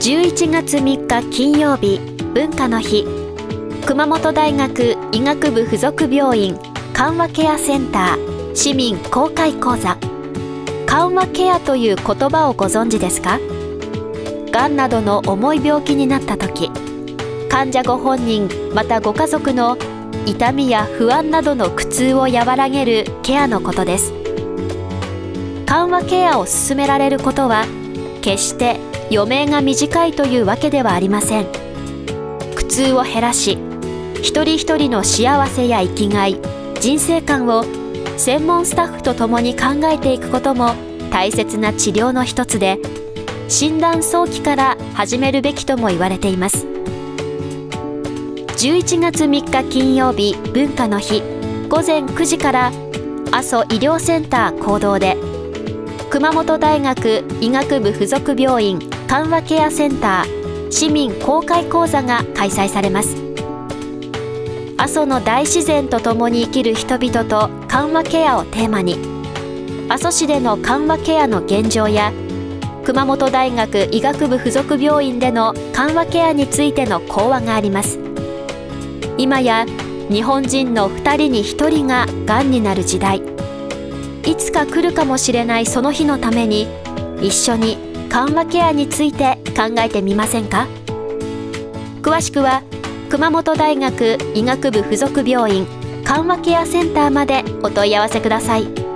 11月3日金曜日文化の日。熊本大学医学部附属病院緩和ケアセンター市民公開講座。緩和ケアという言葉をご存知ですか？がんなどの重い病気になった時患者ご本人またご家族の痛みや不安などの苦痛を和らげるケアのことです。緩和ケアを進められることは決して余命が短いというわけではありません。苦痛を減らし一人一人の幸せや生きがい人生観を専門スタッフと共に考えていくことも大切な治療の一つで診断早期から始めるべきとも言われています。11月3日金曜日文化の日午前9時から阿蘇医療センター講堂で熊本大学医学部附属病院緩和ケアセンター市民公開講座が開催されます。阿蘇の大自然と共に生きる人々と緩和ケアをテーマに阿蘇市での緩和ケアの現状や熊本大学医学部附属病院での緩和ケアについての講話があります。今や日本人の2人に1人ががんになる時代。いつか来るかもしれないその日のために一緒に緩和ケアについて考えてみませんか？詳しくは熊本大学医学部附属病院緩和ケアセンターまでお問い合わせください。